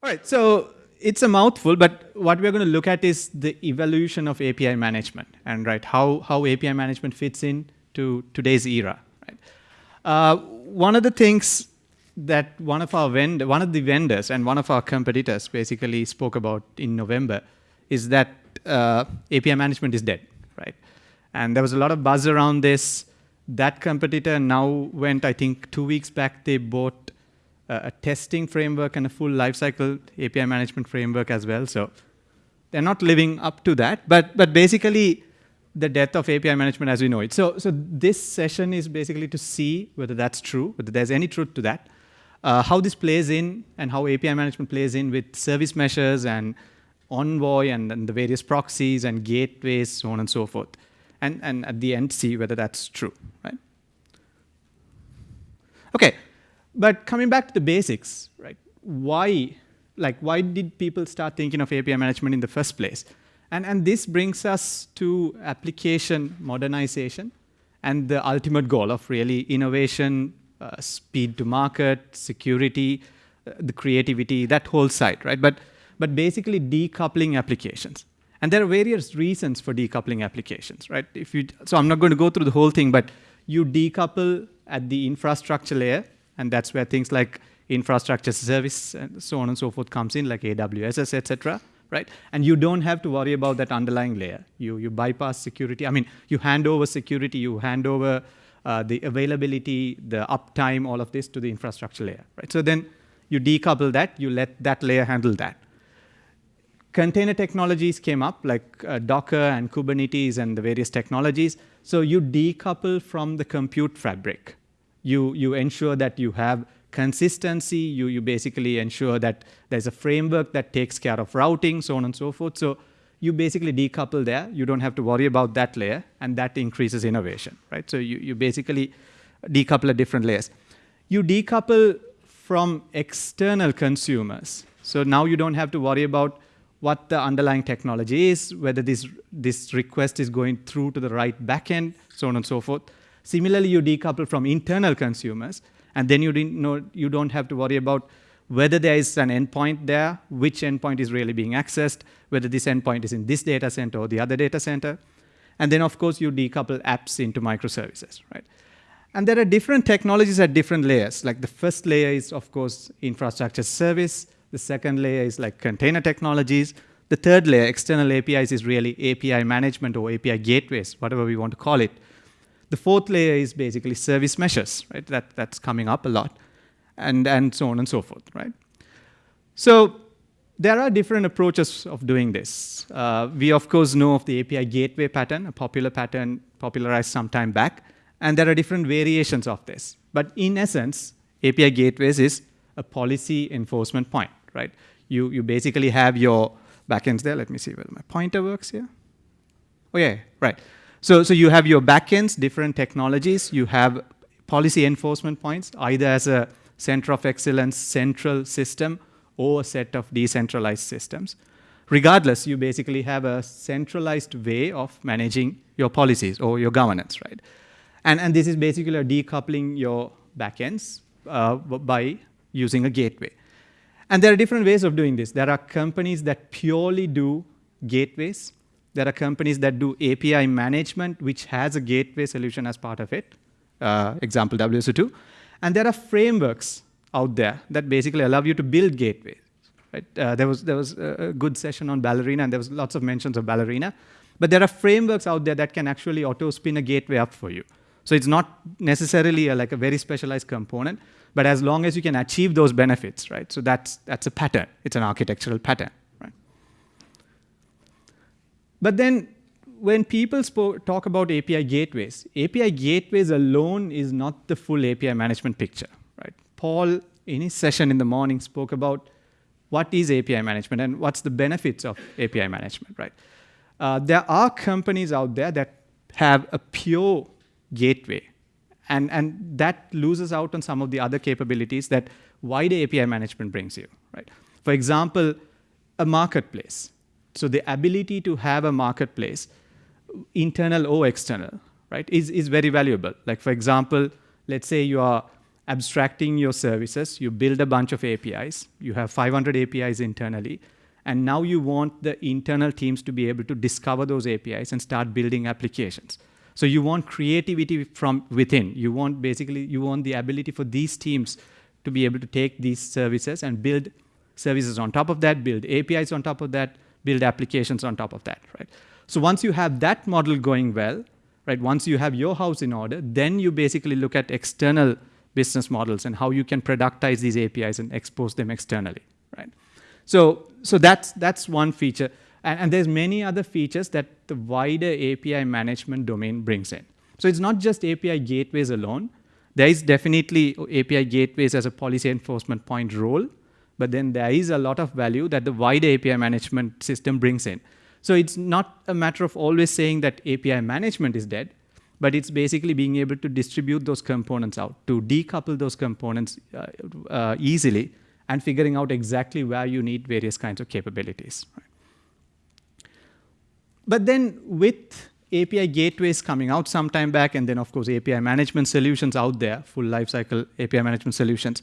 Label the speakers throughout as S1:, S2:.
S1: All right, so it's a mouthful, but what we're going to look at is the evolution of API management and right how, how API management fits in to today's era. Right? Uh, one of the things that one of our vendor, one of the vendors and one of our competitors basically spoke about in November is that uh, API management is dead, right? And there was a lot of buzz around this. That competitor now went, I think, two weeks back, they bought a testing framework and a full lifecycle API management framework as well. So they're not living up to that. But, but basically, the death of API management as we know it. So, so this session is basically to see whether that's true, whether there's any truth to that, uh, how this plays in and how API management plays in with service meshes and Envoy and, and the various proxies and gateways, so on and so forth. And, and at the end, see whether that's true, right? Okay, but coming back to the basics, right? Why, like, why did people start thinking of API management in the first place? And, and this brings us to application modernization and the ultimate goal of really innovation, uh, speed to market, security, uh, the creativity, that whole side, right? But but basically decoupling applications. And there are various reasons for decoupling applications, right? If you, so I'm not going to go through the whole thing, but you decouple at the infrastructure layer, and that's where things like infrastructure service and so on and so forth comes in, like AWS, etc. Right? And you don't have to worry about that underlying layer. You, you bypass security. I mean, you hand over security, you hand over uh, the availability, the uptime, all of this to the infrastructure layer. Right? So then you decouple that, you let that layer handle that container technologies came up, like uh, Docker and Kubernetes and the various technologies. So you decouple from the compute fabric. You, you ensure that you have consistency. You, you basically ensure that there's a framework that takes care of routing, so on and so forth. So you basically decouple there. You don't have to worry about that layer, and that increases innovation, right? So you, you basically decouple at different layers. You decouple from external consumers. So now you don't have to worry about what the underlying technology is, whether this, this request is going through to the right backend, so on and so forth. Similarly, you decouple from internal consumers, and then you, know, you don't have to worry about whether there is an endpoint there, which endpoint is really being accessed, whether this endpoint is in this data center or the other data center. And then, of course, you decouple apps into microservices, right? And there are different technologies at different layers. Like the first layer is, of course, infrastructure service. The second layer is like container technologies. The third layer, external APIs, is really API management or API gateways, whatever we want to call it. The fourth layer is basically service meshes, right? That, that's coming up a lot, and, and so on and so forth, right? So there are different approaches of doing this. Uh, we, of course, know of the API gateway pattern, a popular pattern popularized some time back, and there are different variations of this. But in essence, API gateways is a policy enforcement point right? You, you basically have your backends there. Let me see whether my pointer works here. Oh yeah, right. So, so you have your backends, different technologies. You have policy enforcement points, either as a center of excellence central system or a set of decentralized systems. Regardless, you basically have a centralized way of managing your policies or your governance, right? And, and this is basically decoupling your backends uh, by using a gateway. And there are different ways of doing this. There are companies that purely do gateways. There are companies that do API management, which has a gateway solution as part of it, uh, example WSO2. And there are frameworks out there that basically allow you to build gateways. Right? Uh, there, was, there was a good session on Ballerina, and there was lots of mentions of Ballerina. But there are frameworks out there that can actually auto-spin a gateway up for you. So it's not necessarily a, like a very specialized component, but as long as you can achieve those benefits, right? So that's, that's a pattern. It's an architectural pattern? But then when people talk about API gateways, API gateways alone is not the full API management picture, right? Paul, in his session in the morning, spoke about what is API management and what's the benefits of API management, right? Uh, there are companies out there that have a pure gateway. And, and that loses out on some of the other capabilities that wide API management brings you, right? For example, a marketplace. So the ability to have a marketplace, internal or external, right, is, is very valuable. Like for example, let's say you are abstracting your services, you build a bunch of APIs, you have 500 APIs internally, and now you want the internal teams to be able to discover those APIs and start building applications. So you want creativity from within. You want basically, you want the ability for these teams to be able to take these services and build services on top of that, build APIs on top of that, build applications on top of that, right? So once you have that model going well, right, once you have your house in order, then you basically look at external business models and how you can productize these APIs and expose them externally, right? So, so that's, that's one feature. And, and there's many other features that the wider API management domain brings in. So it's not just API gateways alone. There is definitely API gateways as a policy enforcement point role, but then there is a lot of value that the wider API management system brings in. So it's not a matter of always saying that API management is dead, but it's basically being able to distribute those components out, to decouple those components uh, uh, easily, and figuring out exactly where you need various kinds of capabilities. But then with API gateways coming out some time back, and then of course API management solutions out there, full lifecycle API management solutions,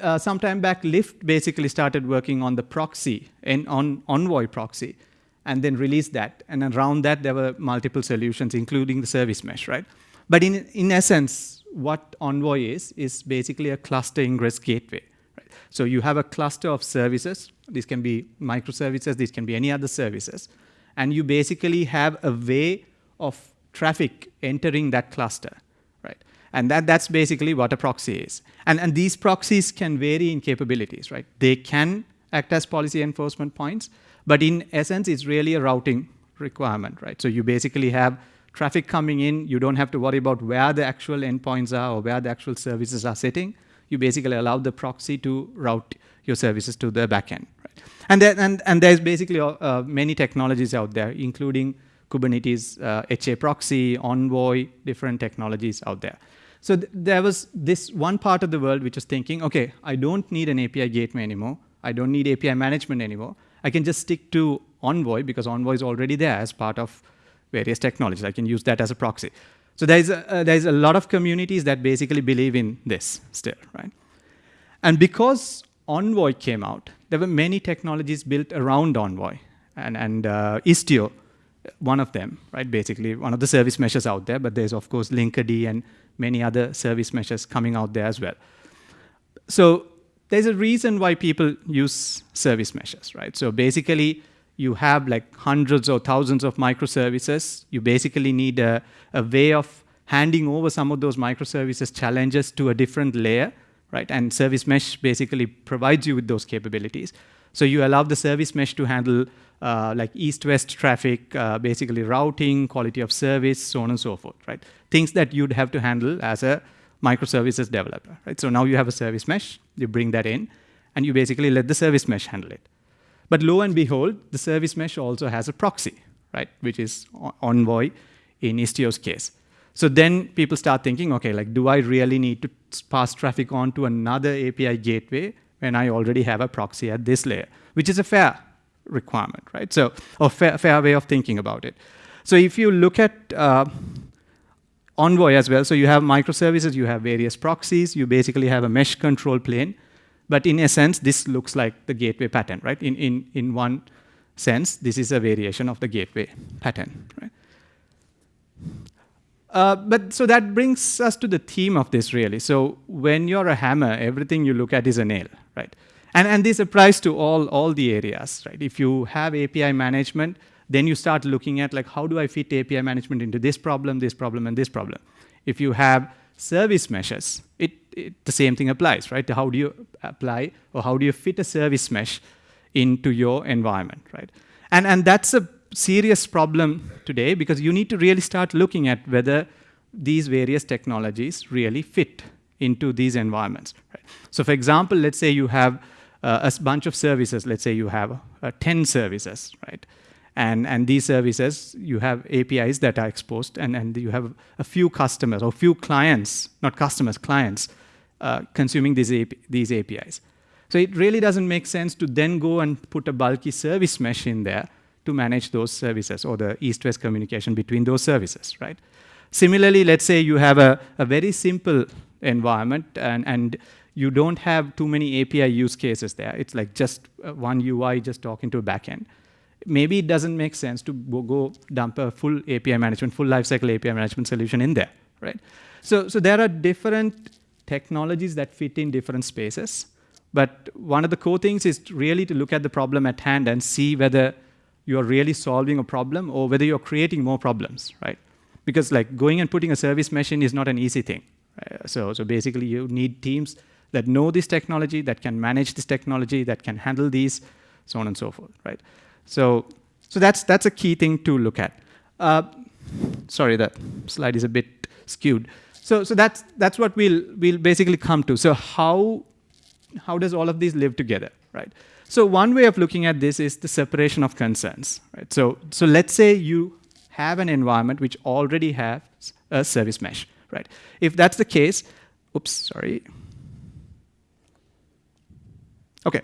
S1: uh, some time back, Lyft basically started working on the proxy, and on Envoy proxy, and then released that. And around that, there were multiple solutions, including the service mesh, right? But in, in essence, what Envoy is, is basically a cluster ingress gateway. Right? So you have a cluster of services. These can be microservices. These can be any other services. And you basically have a way of traffic entering that cluster. And that, that's basically what a proxy is. And, and these proxies can vary in capabilities, right? They can act as policy enforcement points, but in essence, it's really a routing requirement, right? So you basically have traffic coming in. You don't have to worry about where the actual endpoints are or where the actual services are sitting. You basically allow the proxy to route your services to the backend, right? And, and, and there's basically uh, many technologies out there, including Kubernetes, uh, HA proxy, Envoy, different technologies out there. So th there was this one part of the world which was thinking, okay, I don't need an API gateway anymore. I don't need API management anymore. I can just stick to Envoy because Envoy is already there as part of various technologies. I can use that as a proxy. So there's a, uh, there's a lot of communities that basically believe in this still, right? And because Envoy came out, there were many technologies built around Envoy. And, and uh, Istio, one of them, right? Basically, one of the service meshes out there, but there's, of course, Linkerd and many other service meshes coming out there as well. So there's a reason why people use service meshes, right? So basically, you have like hundreds or thousands of microservices. You basically need a, a way of handing over some of those microservices challenges to a different layer, right? And service mesh basically provides you with those capabilities. So you allow the service mesh to handle uh, like east-west traffic, uh, basically routing, quality of service, so on and so forth, right? Things that you'd have to handle as a microservices developer, right? So now you have a service mesh, you bring that in, and you basically let the service mesh handle it. But lo and behold, the service mesh also has a proxy, right? Which is Envoy in Istio's case. So then people start thinking, okay, like, do I really need to pass traffic on to another API gateway when I already have a proxy at this layer, which is a fair requirement, right? So, a fair, fair way of thinking about it. So if you look at uh, Envoy as well, so you have microservices, you have various proxies, you basically have a mesh control plane, but in a sense, this looks like the gateway pattern, right? In, in, in one sense, this is a variation of the gateway pattern, right? Uh, but so that brings us to the theme of this really. So when you're a hammer, everything you look at is a nail, right? And, and this applies to all, all the areas, right? If you have API management, then you start looking at like, how do I fit API management into this problem, this problem, and this problem? If you have service meshes, it, it, the same thing applies, right? How do you apply or how do you fit a service mesh into your environment, right? And, and that's a serious problem today because you need to really start looking at whether these various technologies really fit into these environments. Right? So for example, let's say you have a bunch of services. Let's say you have uh, 10 services, right? And, and these services, you have APIs that are exposed, and, and you have a few customers or few clients, not customers, clients, uh, consuming these, AP, these APIs. So it really doesn't make sense to then go and put a bulky service mesh in there to manage those services or the east-west communication between those services, right? Similarly, let's say you have a, a very simple environment, and, and you don't have too many API use cases there. It's like just uh, one UI just talking to a backend. Maybe it doesn't make sense to go dump a full API management, full lifecycle API management solution in there, right? So, so there are different technologies that fit in different spaces. But one of the core things is really to look at the problem at hand and see whether you're really solving a problem or whether you're creating more problems, right? Because like going and putting a service mesh in is not an easy thing. Uh, so, so basically you need teams that know this technology, that can manage this technology, that can handle these, so on and so forth, right? So, so that's, that's a key thing to look at. Uh, sorry, that slide is a bit skewed. So, so that's, that's what we'll, we'll basically come to. So how, how does all of these live together, right? So one way of looking at this is the separation of concerns, right? So, so let's say you have an environment which already has a service mesh, right? If that's the case, oops, sorry, Okay.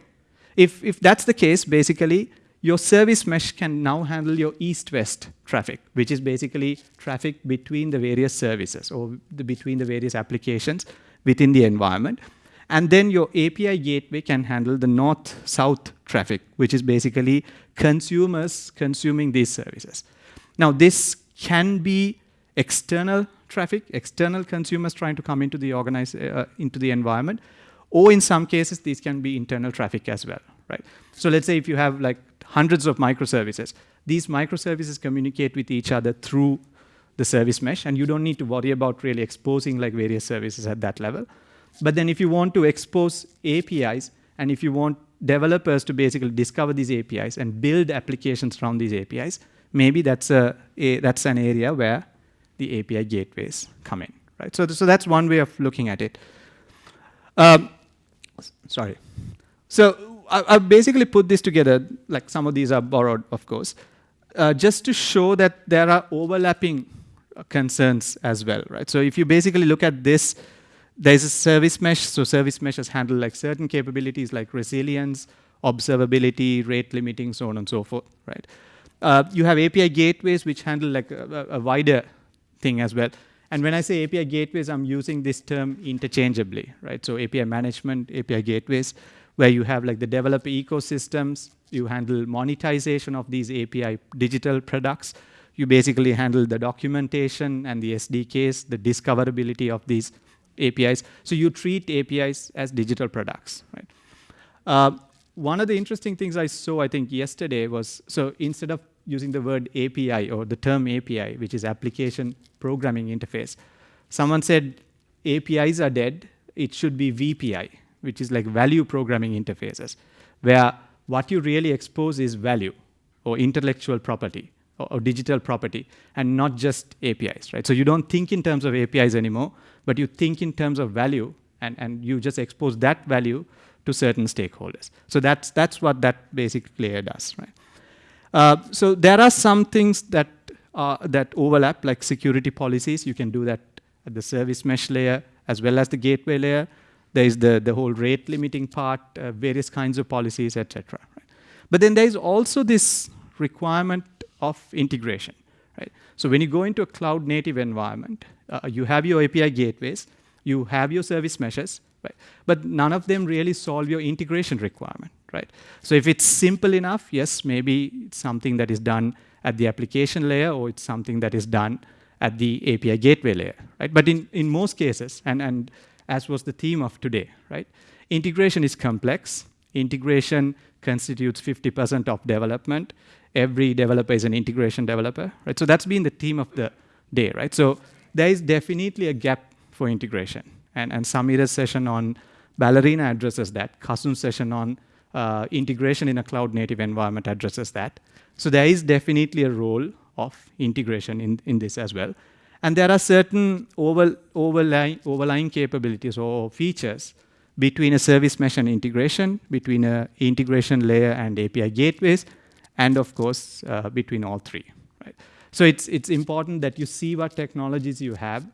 S1: If, if that's the case, basically, your service mesh can now handle your east-west traffic, which is basically traffic between the various services or the, between the various applications within the environment. And then your API gateway can handle the north-south traffic, which is basically consumers consuming these services. Now, this can be external traffic, external consumers trying to come into the, uh, into the environment, or in some cases, these can be internal traffic as well, right? So let's say if you have like hundreds of microservices, these microservices communicate with each other through the service mesh, and you don't need to worry about really exposing like various services at that level. But then if you want to expose APIs, and if you want developers to basically discover these APIs and build applications around these APIs, maybe that's, a, a that's an area where the API gateways come in, right? So, so that's one way of looking at it. Um, sorry. So I, I, basically put this together, like some of these are borrowed, of course, uh, just to show that there are overlapping concerns as well, right? So if you basically look at this, there's a service mesh. So service meshes handle like certain capabilities like resilience, observability, rate limiting, so on and so forth, right? Uh, you have API gateways which handle like a, a wider thing as well. And when I say API gateways, I'm using this term interchangeably, right? So API management, API gateways, where you have like the developer ecosystems, you handle monetization of these API digital products, you basically handle the documentation and the SDKs, the discoverability of these APIs. So you treat APIs as digital products, right? Uh, one of the interesting things I saw, I think, yesterday was, so instead of using the word API or the term API, which is application programming interface. Someone said APIs are dead, it should be VPI, which is like value programming interfaces, where what you really expose is value or intellectual property or, or, digital property and not just APIs, right? So you don't think in terms of APIs anymore, but you think in terms of value and, and you just expose that value to certain stakeholders. So that's, that's what that basic layer does, right? Uh, so there are some things that, uh, that overlap, like security policies. You can do that at the service mesh layer as well as the gateway layer. There is the, the whole rate limiting part, uh, various kinds of policies, etc. Right? But then there is also this requirement of integration. Right? So when you go into a cloud native environment, uh, you have your API gateways, you have your service meshes, right? But none of them really solve your integration requirement, right? So if it's simple enough, yes, maybe it's something that is done at the application layer or it's something that is done at the API gateway layer, right? But in, in most cases, and, and as was the theme of today, right? Integration is complex. Integration constitutes 50% of development. Every developer is an integration developer, right? So that's been the theme of the day, right? So there is definitely a gap for integration. And, and Samira's session on Ballerina addresses that. Kasun's session on uh, integration in a cloud native environment addresses that. So there is definitely a role of integration in, in this as well. And there are certain over, overlying, overlying capabilities or features between a service mesh and integration, between a integration layer and API gateways, and of course, uh, between all three. Right? So it's, it's important that you see what technologies you have,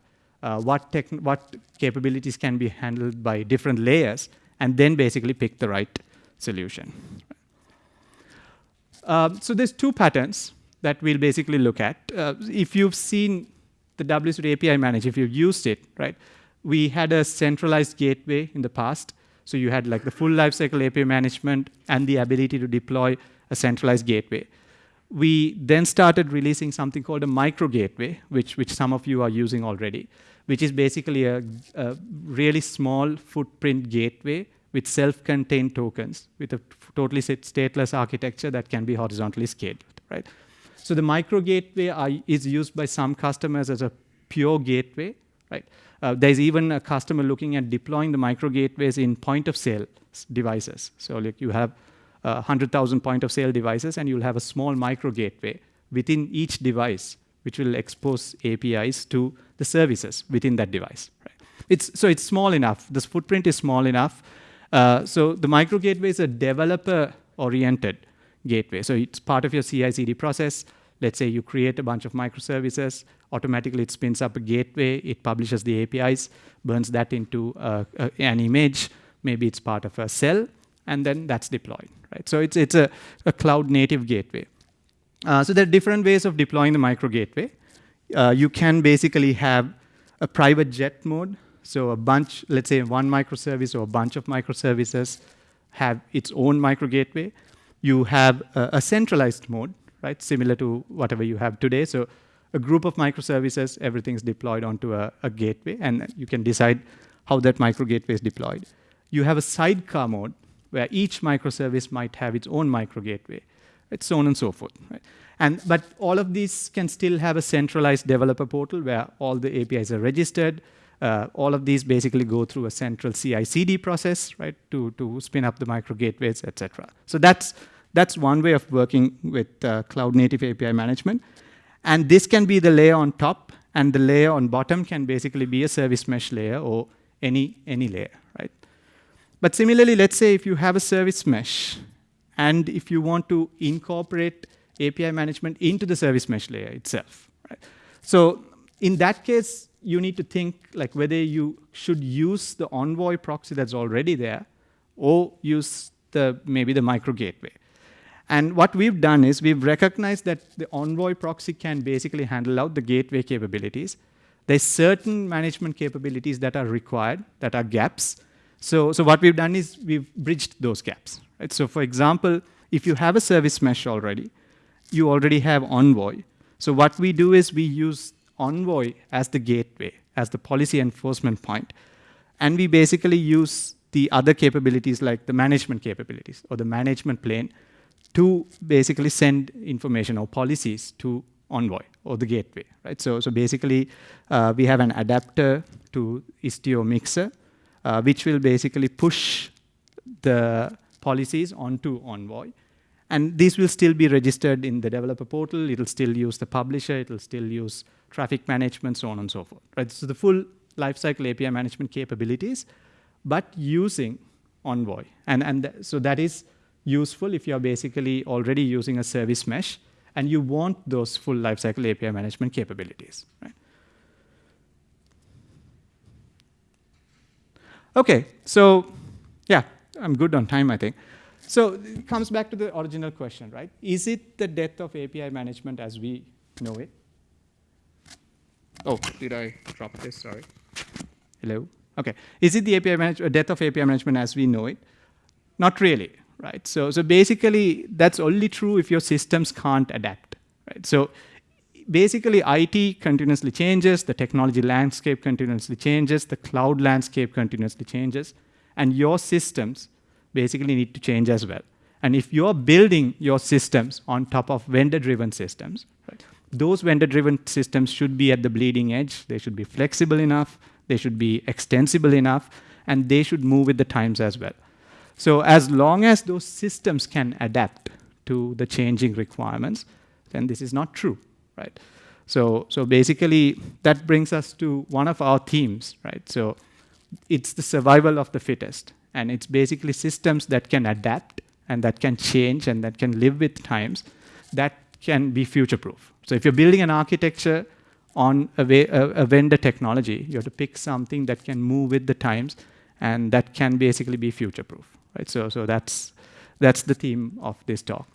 S1: uh, what, what capabilities can be handled by different layers, and then basically pick the right solution. Uh, so there's two patterns that we'll basically look at. Uh, if you've seen the WSO2 API Manager, if you've used it, right, we had a centralized gateway in the past. So you had like the full lifecycle API management and the ability to deploy a centralized gateway. We then started releasing something called a micro gateway, which, which some of you are using already, which is basically a, a really small footprint gateway with self-contained tokens with a totally stateless architecture that can be horizontally scaled, right? So the micro gateway is used by some customers as a pure gateway, right? Uh, there's even a customer looking at deploying the micro gateways in point of sale devices. So like you have uh, 100,000 point of sale devices and you'll have a small micro gateway within each device, which will expose APIs to the services within that device. Right? It's, so it's small enough. This footprint is small enough. Uh, so the micro gateway is a developer-oriented gateway. So it's part of your CI/CD process. Let's say you create a bunch of microservices, automatically it spins up a gateway, it publishes the APIs, burns that into uh, uh, an image, maybe it's part of a cell, and then that's deployed, right? So it's, it's a, a cloud native gateway. Uh, so there are different ways of deploying the micro gateway. Uh, you can basically have a private jet mode. So a bunch, let's say one microservice or a bunch of microservices have its own micro gateway. You have a, a centralized mode, right? Similar to whatever you have today. So a group of microservices, everything's deployed onto a, a gateway, and you can decide how that micro gateway is deployed. You have a sidecar mode where each microservice might have its own micro gateway, and so on and so forth. Right? And, but all of these can still have a centralized developer portal where all the APIs are registered. Uh, all of these basically go through a central CI/CD process, right, to, to spin up the micro gateways, etc. So that's that's one way of working with uh, cloud native API management. And this can be the layer on top, and the layer on bottom can basically be a service mesh layer or any, any layer, right? But similarly, let's say if you have a service mesh, and if you want to incorporate API management into the service mesh layer itself, right? So in that case, you need to think like whether you should use the Envoy proxy that's already there, or use the maybe the micro gateway. And what we've done is we've recognized that the Envoy proxy can basically handle out the gateway capabilities. There's certain management capabilities that are required, that are gaps. So, so what we've done is we've bridged those gaps. Right? So for example, if you have a service mesh already, you already have Envoy. So what we do is we use Envoy as the gateway, as the policy enforcement point. And we basically use the other capabilities like the management capabilities or the management plane to basically send information or policies to Envoy or the gateway, right? So, so basically, uh, we have an adapter to Istio Mixer, uh, which will basically push the policies onto Envoy. And these will still be registered in the developer portal. It'll still use the publisher. It'll still use traffic management, so on and so forth. Right? So the full lifecycle API management capabilities, but using Envoy. And, and so that is useful if you're basically already using a service mesh and you want those full lifecycle API management capabilities. Right? Okay, so yeah, I'm good on time, I think. So it comes back to the original question, right? Is it the death of API management as we know it? Oh, did I drop this? Sorry. Hello? Okay. Is it the API management, uh, death of API management as we know it? Not really, right? So, so basically, that's only true if your systems can't adapt, right? So basically, IT continuously changes, the technology landscape continuously changes, the cloud landscape continuously changes, and your systems basically need to change as well. And if you're building your systems on top of vendor-driven systems, right, those vendor-driven systems should be at the bleeding edge. They should be flexible enough. They should be extensible enough. And they should move with the times as well. So as long as those systems can adapt to the changing requirements, then this is not true, right? So, so basically, that brings us to one of our themes, right? So it's the survival of the fittest. And it's basically systems that can adapt and that can change and that can live with times that can be future-proof. So if you're building an architecture on a, way, a, a vendor technology, you have to pick something that can move with the times and that can basically be future-proof right? So, so that's, that's the theme of this talk.